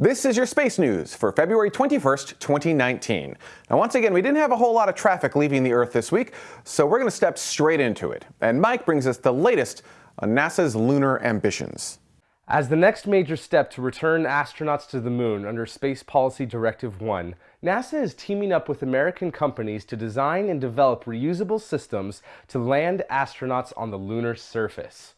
This is your space news for February 21st, 2019. Now, once again, we didn't have a whole lot of traffic leaving the Earth this week, so we're going to step straight into it. And Mike brings us the latest on NASA's lunar ambitions. As the next major step to return astronauts to the moon under Space Policy Directive 1, NASA is teaming up with American companies to design and develop reusable systems to land astronauts on the lunar surface.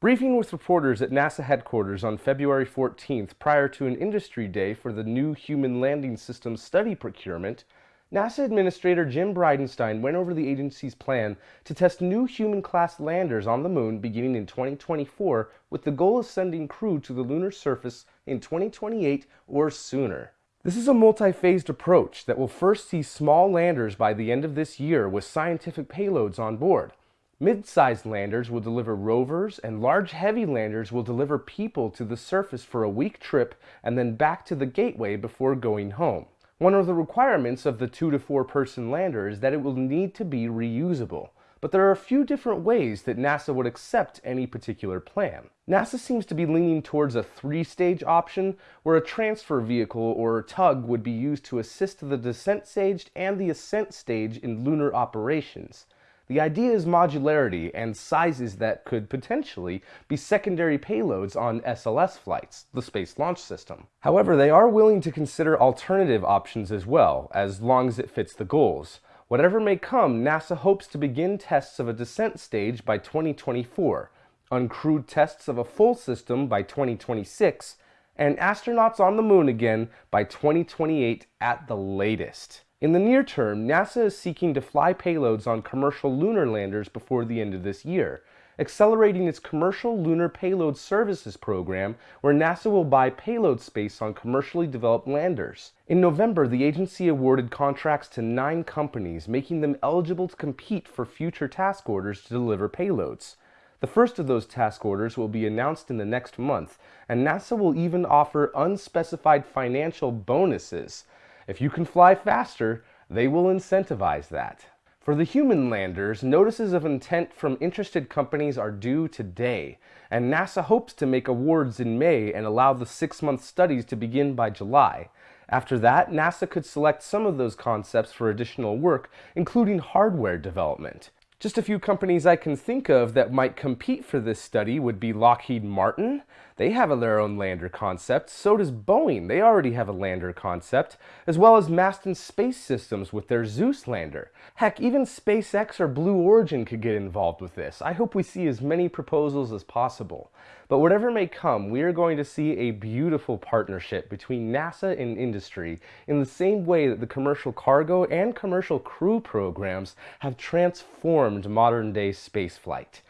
Briefing with reporters at NASA headquarters on February 14th prior to an industry day for the new Human Landing System study procurement, NASA Administrator Jim Bridenstine went over the agency's plan to test new human-class landers on the moon beginning in 2024 with the goal of sending crew to the lunar surface in 2028 or sooner. This is a multi-phased approach that will first see small landers by the end of this year with scientific payloads on board. Mid-sized landers will deliver rovers and large heavy landers will deliver people to the surface for a week trip and then back to the gateway before going home. One of the requirements of the two to four person lander is that it will need to be reusable. But there are a few different ways that NASA would accept any particular plan. NASA seems to be leaning towards a three-stage option where a transfer vehicle or tug would be used to assist the descent stage and the ascent stage in lunar operations. The idea is modularity and sizes that could potentially be secondary payloads on SLS flights, the Space Launch System. However, they are willing to consider alternative options as well, as long as it fits the goals. Whatever may come, NASA hopes to begin tests of a descent stage by 2024, uncrewed tests of a full system by 2026, and astronauts on the moon again by 2028 at the latest. In the near term, NASA is seeking to fly payloads on commercial lunar landers before the end of this year, accelerating its Commercial Lunar Payload Services program, where NASA will buy payload space on commercially developed landers. In November, the agency awarded contracts to nine companies, making them eligible to compete for future task orders to deliver payloads. The first of those task orders will be announced in the next month, and NASA will even offer unspecified financial bonuses if you can fly faster, they will incentivize that. For the human landers, notices of intent from interested companies are due today, and NASA hopes to make awards in May and allow the six-month studies to begin by July. After that, NASA could select some of those concepts for additional work, including hardware development. Just a few companies I can think of that might compete for this study would be Lockheed Martin. They have their own lander concept. So does Boeing. They already have a lander concept, as well as Masten Space Systems with their XEUS lander. Heck, even SpaceX or Blue Origin could get involved with this. I hope we see as many proposals as possible. But whatever may come, we are going to see a beautiful partnership between NASA and industry in the same way that the commercial cargo and commercial crew programs have transformed modern day spaceflight.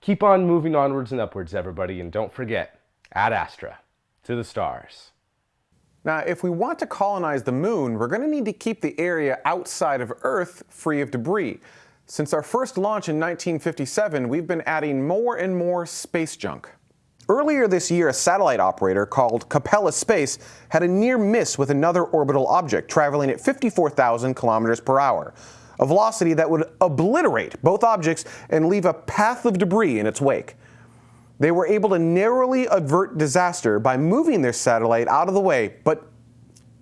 Keep on moving onwards and upwards, everybody, and don't forget, Ad Astra, to the stars. Now, if we want to colonize the moon, we're going to need to keep the area outside of Earth free of debris. Since our first launch in 1957, we've been adding more and more space junk. Earlier this year, a satellite operator called Capella Space had a near miss with another orbital object traveling at 54,000 kilometers per hour, a velocity that would obliterate both objects and leave a path of debris in its wake. They were able to narrowly avert disaster by moving their satellite out of the way, but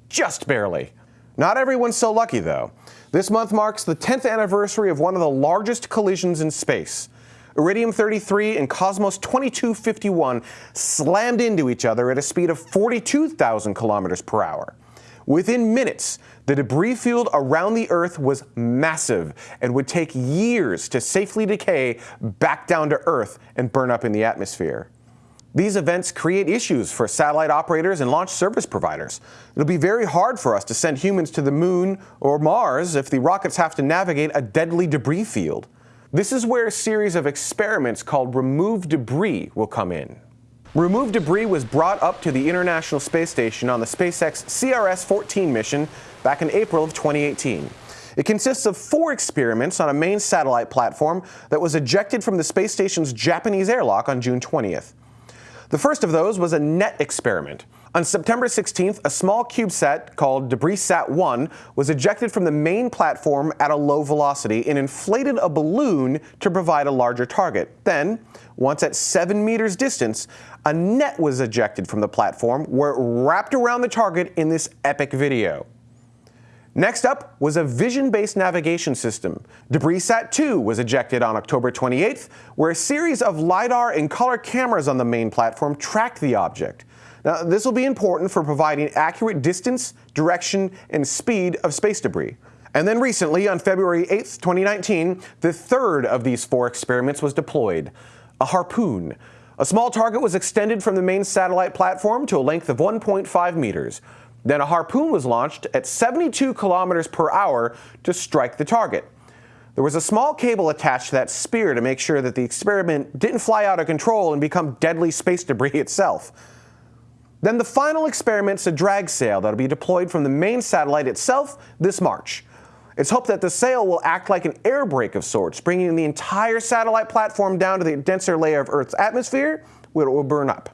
just barely. Not everyone's so lucky, though. This month marks the 10th anniversary of one of the largest collisions in space. Iridium 33 and Cosmos 2251 slammed into each other at a speed of 42,000 kilometers per hour. Within minutes, the debris field around the Earth was massive and would take years to safely decay back down to Earth and burn up in the atmosphere. These events create issues for satellite operators and launch service providers. It'll be very hard for us to send humans to the moon or Mars if the rockets have to navigate a deadly debris field. This is where a series of experiments called Remove Debris will come in. Remove Debris was brought up to the International Space Station on the SpaceX CRS-14 mission back in April of 2018. It consists of four experiments on a main satellite platform that was ejected from the space station's Japanese airlock on June 20th. The first of those was a net experiment. On September 16th, a small CubeSat called DebrisSat-1 was ejected from the main platform at a low velocity and inflated a balloon to provide a larger target. Then, once at 7 meters distance, a net was ejected from the platform where it wrapped around the target in this epic video. Next up was a vision-based navigation system. DebrisSat-2 was ejected on October 28th, where a series of LiDAR and color cameras on the main platform tracked the object. Now, this will be important for providing accurate distance, direction, and speed of space debris. And then recently, on February 8, 2019, the third of these four experiments was deployed, a harpoon. A small target was extended from the main satellite platform to a length of 1.5 meters. Then a harpoon was launched at 72 kilometers per hour to strike the target. There was a small cable attached to that spear to make sure that the experiment didn't fly out of control and become deadly space debris itself. Then the final experiment's a drag sail that'll be deployed from the main satellite itself this March. It's hoped that the sail will act like an air brake of sorts, bringing the entire satellite platform down to the denser layer of Earth's atmosphere, where it will burn up.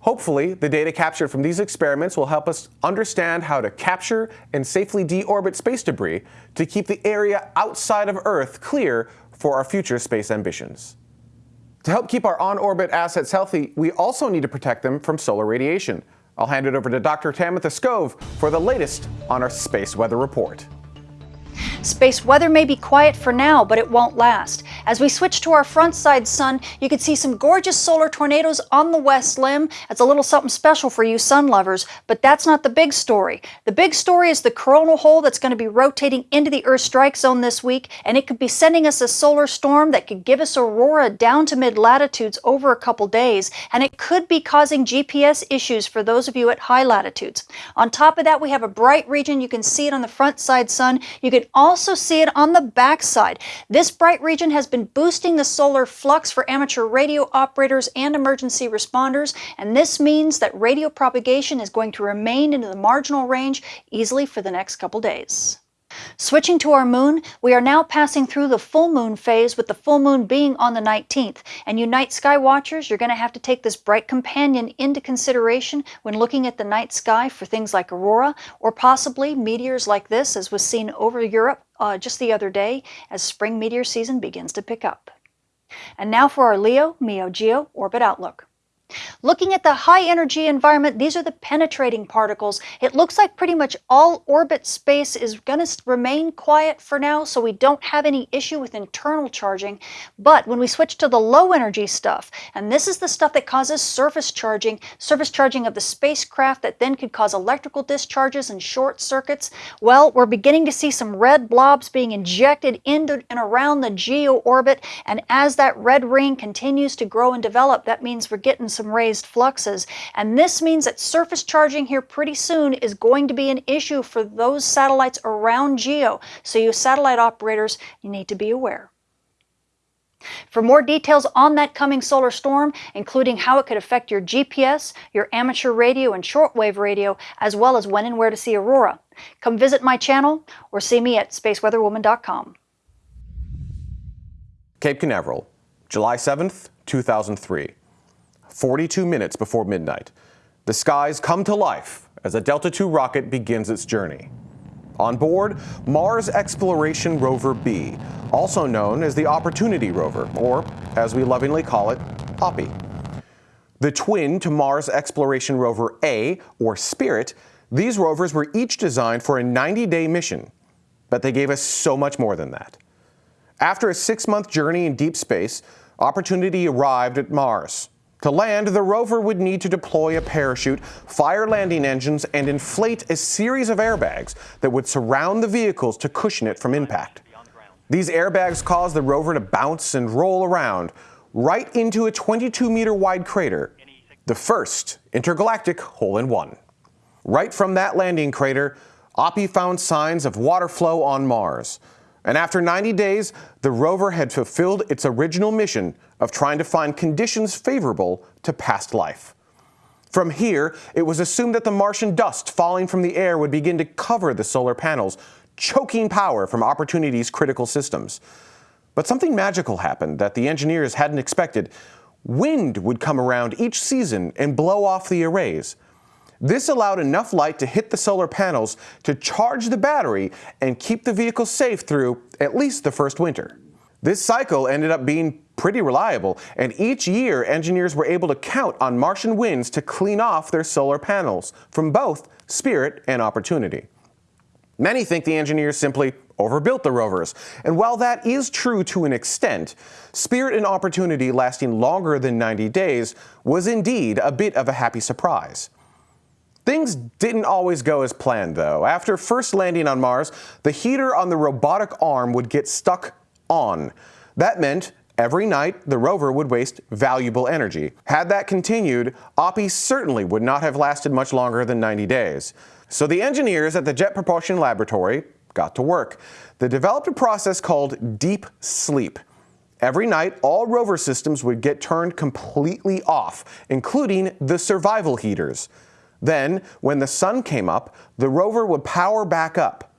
Hopefully, the data captured from these experiments will help us understand how to capture and safely deorbit space debris to keep the area outside of Earth clear for our future space ambitions. To help keep our on-orbit assets healthy, we also need to protect them from solar radiation. I'll hand it over to Dr. Tamitha Skov for the latest on our Space Weather Report. Space weather may be quiet for now, but it won't last. As we switch to our front side sun, you can see some gorgeous solar tornadoes on the west limb. That's a little something special for you sun lovers, but that's not the big story. The big story is the coronal hole that's going to be rotating into the Earth strike zone this week, and it could be sending us a solar storm that could give us aurora down to mid-latitudes over a couple days, and it could be causing GPS issues for those of you at high latitudes. On top of that, we have a bright region. You can see it on the front side sun. You can also also see it on the back side. This bright region has been boosting the solar flux for amateur radio operators and emergency responders, and this means that radio propagation is going to remain into the marginal range easily for the next couple days. Switching to our moon, we are now passing through the full moon phase with the full moon being on the 19th. And you night sky watchers, you're going to have to take this bright companion into consideration when looking at the night sky for things like aurora or possibly meteors like this as was seen over Europe uh, just the other day as spring meteor season begins to pick up. And now for our Leo MEO Geo Orbit Outlook. Looking at the high energy environment, these are the penetrating particles. It looks like pretty much all orbit space is going to remain quiet for now, so we don't have any issue with internal charging. But when we switch to the low energy stuff, and this is the stuff that causes surface charging, surface charging of the spacecraft that then could cause electrical discharges and short circuits, well, we're beginning to see some red blobs being injected into and around the geo orbit. And as that red ring continues to grow and develop, that means we're getting some raised fluxes. And this means that surface charging here pretty soon is going to be an issue for those satellites around GEO. So you satellite operators, you need to be aware. For more details on that coming solar storm, including how it could affect your GPS, your amateur radio and shortwave radio, as well as when and where to see aurora, come visit my channel or see me at spaceweatherwoman.com. Cape Canaveral, July 7th, 2003. 42 minutes before midnight. The skies come to life as a Delta II rocket begins its journey. On board, Mars Exploration Rover B, also known as the Opportunity Rover, or as we lovingly call it, Oppy. The twin to Mars Exploration Rover A, or Spirit, these rovers were each designed for a 90-day mission, but they gave us so much more than that. After a six-month journey in deep space, Opportunity arrived at Mars, to land, the rover would need to deploy a parachute, fire landing engines, and inflate a series of airbags that would surround the vehicles to cushion it from impact. These airbags caused the rover to bounce and roll around right into a 22 meter wide crater, the first intergalactic hole-in-one. Right from that landing crater, Oppy found signs of water flow on Mars. And after 90 days, the rover had fulfilled its original mission of trying to find conditions favorable to past life. From here, it was assumed that the Martian dust falling from the air would begin to cover the solar panels, choking power from Opportunity's critical systems. But something magical happened that the engineers hadn't expected. Wind would come around each season and blow off the arrays. This allowed enough light to hit the solar panels to charge the battery and keep the vehicle safe through at least the first winter. This cycle ended up being pretty reliable, and each year engineers were able to count on Martian winds to clean off their solar panels from both Spirit and Opportunity. Many think the engineers simply overbuilt the rovers, and while that is true to an extent, Spirit and Opportunity lasting longer than 90 days was indeed a bit of a happy surprise. Things didn't always go as planned, though. After first landing on Mars, the heater on the robotic arm would get stuck on. That meant every night the rover would waste valuable energy. Had that continued, Oppy certainly would not have lasted much longer than 90 days. So the engineers at the Jet Propulsion Laboratory got to work. They developed a process called deep sleep. Every night, all rover systems would get turned completely off, including the survival heaters. Then, when the sun came up, the rover would power back up.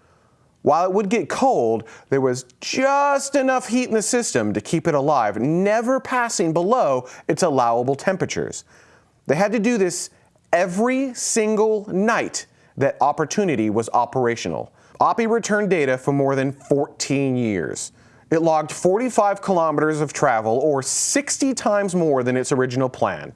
While it would get cold, there was just enough heat in the system to keep it alive, never passing below its allowable temperatures. They had to do this every single night that Opportunity was operational. Oppy returned data for more than 14 years. It logged 45 kilometers of travel, or 60 times more than its original plan.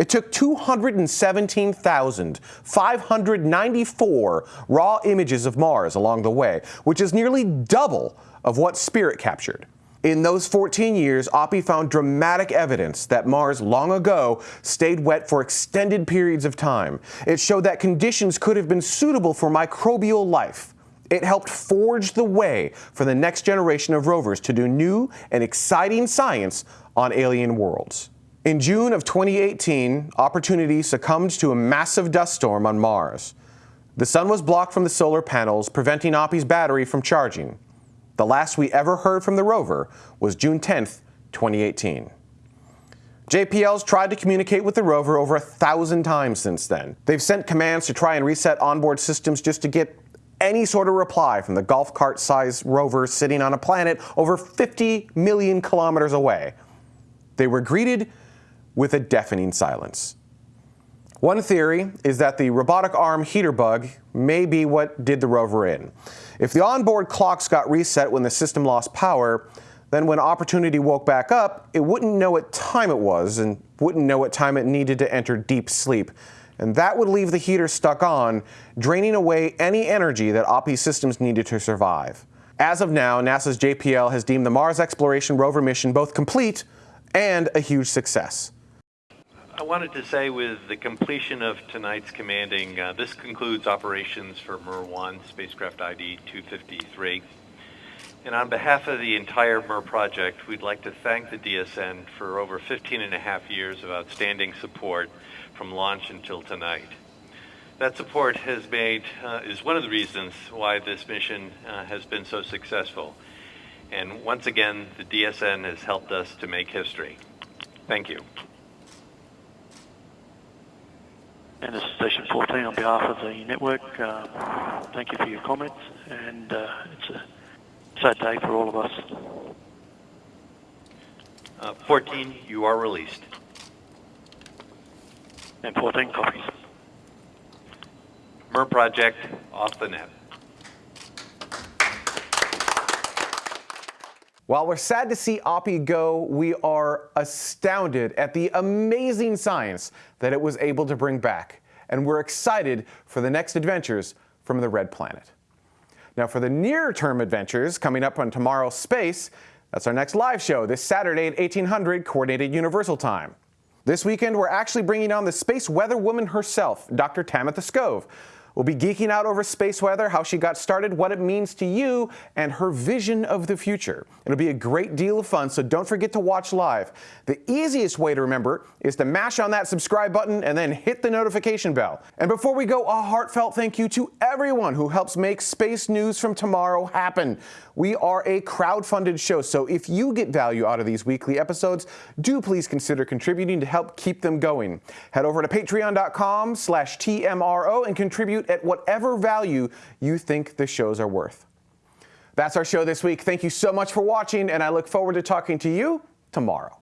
It took 217,594 raw images of Mars along the way, which is nearly double of what Spirit captured. In those 14 years, Oppy found dramatic evidence that Mars long ago stayed wet for extended periods of time. It showed that conditions could have been suitable for microbial life. It helped forge the way for the next generation of rovers to do new and exciting science on alien worlds. In June of 2018, Opportunity succumbed to a massive dust storm on Mars. The sun was blocked from the solar panels, preventing Oppy's battery from charging. The last we ever heard from the rover was June 10, 2018. JPL's tried to communicate with the rover over a thousand times since then. They've sent commands to try and reset onboard systems just to get any sort of reply from the golf cart sized rover sitting on a planet over 50 million kilometers away. They were greeted with a deafening silence. One theory is that the robotic arm heater bug may be what did the rover in. If the onboard clocks got reset when the system lost power, then when Opportunity woke back up, it wouldn't know what time it was and wouldn't know what time it needed to enter deep sleep. And that would leave the heater stuck on, draining away any energy that Oppy systems needed to survive. As of now, NASA's JPL has deemed the Mars Exploration Rover mission both complete and a huge success. I wanted to say with the completion of tonight's commanding, uh, this concludes operations for MER-1, spacecraft ID 253. And on behalf of the entire MER project, we'd like to thank the DSN for over 15 and a half years of outstanding support from launch until tonight. That support has made, uh, is one of the reasons why this mission uh, has been so successful. And once again, the DSN has helped us to make history. Thank you. And this is Station 14 on behalf of the network. Uh, thank you for your comments, and uh, it's a sad day for all of us. Uh, 14, you are released. And 14 copies. MER project off the net. While we're sad to see Oppy go, we are astounded at the amazing science that it was able to bring back. And we're excited for the next adventures from the Red Planet. Now for the near term adventures coming up on tomorrow's space, that's our next live show this Saturday at 1800 Coordinated Universal Time. This weekend, we're actually bringing on the space weather woman herself, Dr. Tamitha Skov. We'll be geeking out over space weather, how she got started, what it means to you, and her vision of the future. It'll be a great deal of fun, so don't forget to watch live. The easiest way to remember is to mash on that subscribe button and then hit the notification bell. And before we go, a heartfelt thank you to everyone who helps make Space News from Tomorrow happen. We are a crowd-funded show, so if you get value out of these weekly episodes, do please consider contributing to help keep them going. Head over to patreon.com slash TMRO and contribute at whatever value you think the shows are worth. That's our show this week. Thank you so much for watching, and I look forward to talking to you tomorrow.